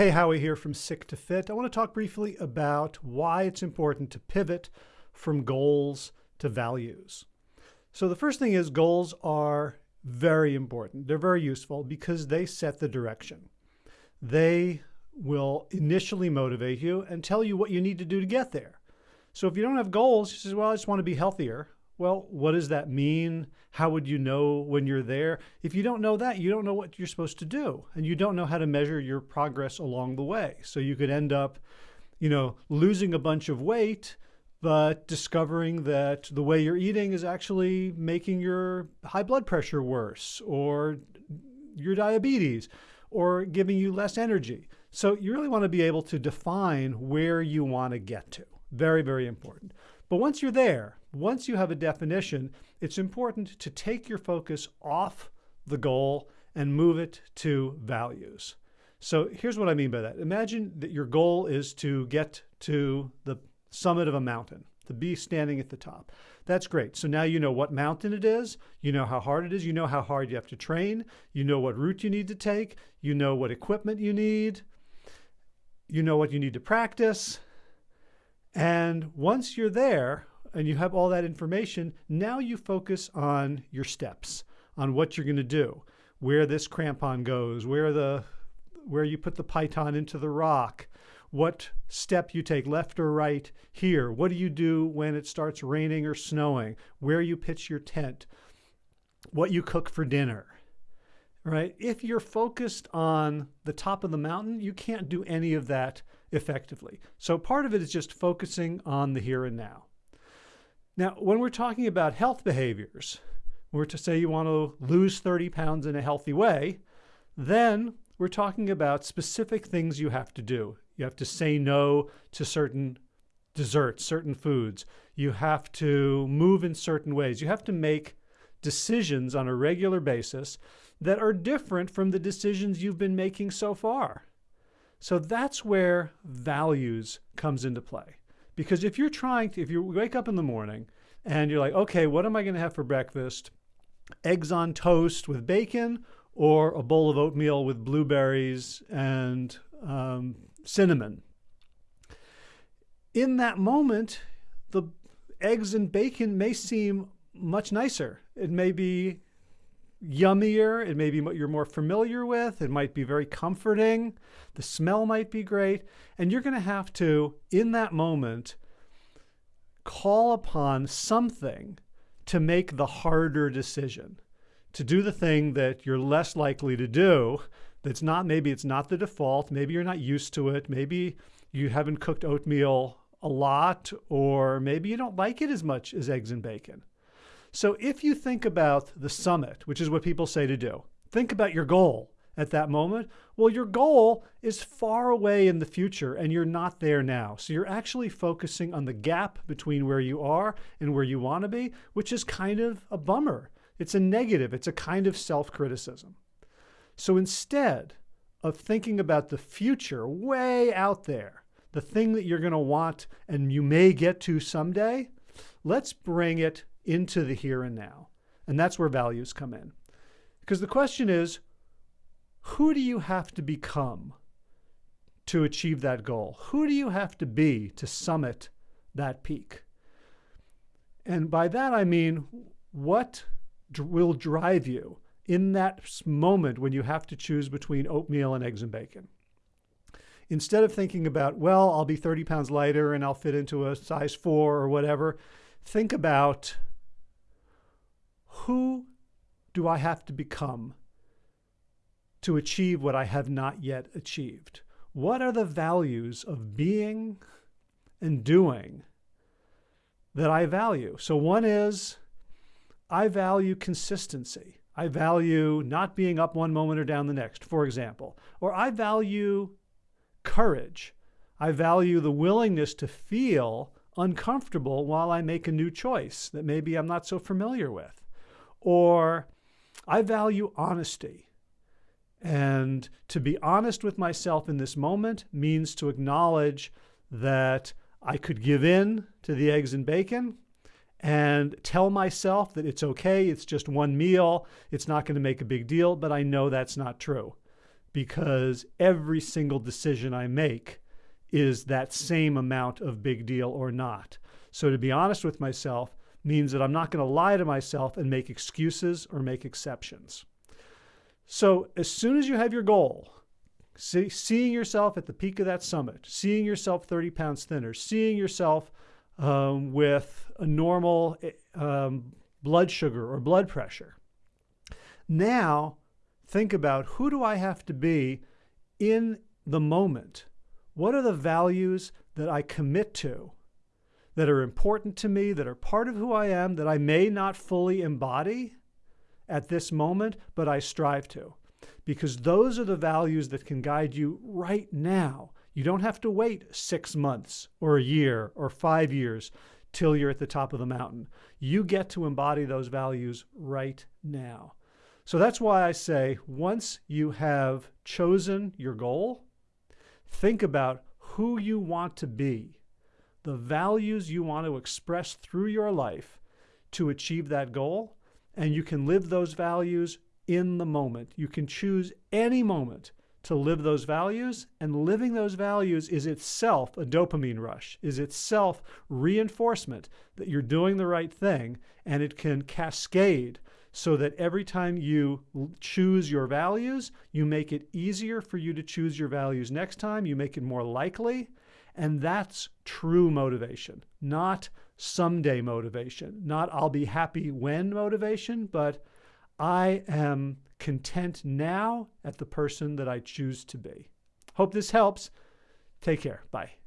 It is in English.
Hey, Howie here from Sick to Fit. I want to talk briefly about why it's important to pivot from goals to values. So, the first thing is goals are very important. They're very useful because they set the direction. They will initially motivate you and tell you what you need to do to get there. So, if you don't have goals, you say, Well, I just want to be healthier. Well, what does that mean? How would you know when you're there? If you don't know that, you don't know what you're supposed to do, and you don't know how to measure your progress along the way. So you could end up, you know, losing a bunch of weight, but discovering that the way you're eating is actually making your high blood pressure worse or your diabetes or giving you less energy. So you really want to be able to define where you want to get to. Very, very important. But once you're there, once you have a definition, it's important to take your focus off the goal and move it to values. So here's what I mean by that. Imagine that your goal is to get to the summit of a mountain, to be standing at the top. That's great. So now you know what mountain it is, you know how hard it is, you know how hard you have to train, you know what route you need to take, you know what equipment you need, you know what you need to practice, and once you're there and you have all that information, now you focus on your steps, on what you're going to do, where this crampon goes, where the where you put the piton into the rock, what step you take left or right here, what do you do when it starts raining or snowing, where you pitch your tent, what you cook for dinner. Right? If you're focused on the top of the mountain, you can't do any of that effectively. So part of it is just focusing on the here and now. Now, when we're talking about health behaviors, we're to say you want to lose 30 pounds in a healthy way, then we're talking about specific things you have to do. You have to say no to certain desserts, certain foods. You have to move in certain ways. You have to make decisions on a regular basis that are different from the decisions you've been making so far. So that's where values comes into play. Because if you're trying to, if you wake up in the morning and you're like, okay, what am I going to have for breakfast? Eggs on toast with bacon or a bowl of oatmeal with blueberries and um, cinnamon. In that moment, the eggs and bacon may seem much nicer. It may be yummier. It may be what you're more familiar with. It might be very comforting. The smell might be great. And you're going to have to, in that moment, call upon something to make the harder decision, to do the thing that you're less likely to do. That's not, maybe it's not the default. Maybe you're not used to it. Maybe you haven't cooked oatmeal a lot, or maybe you don't like it as much as eggs and bacon. So if you think about the summit, which is what people say to do, think about your goal at that moment. Well, your goal is far away in the future and you're not there now. So you're actually focusing on the gap between where you are and where you want to be, which is kind of a bummer. It's a negative, it's a kind of self criticism. So instead of thinking about the future way out there, the thing that you're going to want and you may get to someday, let's bring it into the here and now. And that's where values come in. Because the question is, who do you have to become to achieve that goal? Who do you have to be to summit that peak? And by that I mean, what will drive you in that moment when you have to choose between oatmeal and eggs and bacon? Instead of thinking about, well, I'll be 30 pounds lighter and I'll fit into a size four or whatever, think about who do I have to become to achieve what I have not yet achieved? What are the values of being and doing that I value? So one is I value consistency. I value not being up one moment or down the next, for example. Or I value courage. I value the willingness to feel uncomfortable while I make a new choice that maybe I'm not so familiar with. Or I value honesty. And to be honest with myself in this moment means to acknowledge that I could give in to the eggs and bacon and tell myself that it's okay, it's just one meal, it's not going to make a big deal, but I know that's not true. because every single decision I make is that same amount of big deal or not. So to be honest with myself means that I'm not going to lie to myself and make excuses or make exceptions. So as soon as you have your goal, see, seeing yourself at the peak of that summit, seeing yourself 30 pounds thinner, seeing yourself um, with a normal um, blood sugar or blood pressure. Now think about who do I have to be in the moment? What are the values that I commit to that are important to me, that are part of who I am, that I may not fully embody at this moment, but I strive to? Because those are the values that can guide you right now. You don't have to wait six months or a year or five years till you're at the top of the mountain. You get to embody those values right now. So that's why I say once you have chosen your goal, think about who you want to be, the values you want to express through your life to achieve that goal, and you can live those values in the moment. You can choose any moment to live those values, and living those values is itself a dopamine rush, is itself reinforcement that you're doing the right thing, and it can cascade so that every time you choose your values, you make it easier for you to choose your values next time, you make it more likely, and that's true motivation, not someday motivation, not I'll be happy when motivation, but I am content now at the person that I choose to be. Hope this helps. Take care. Bye.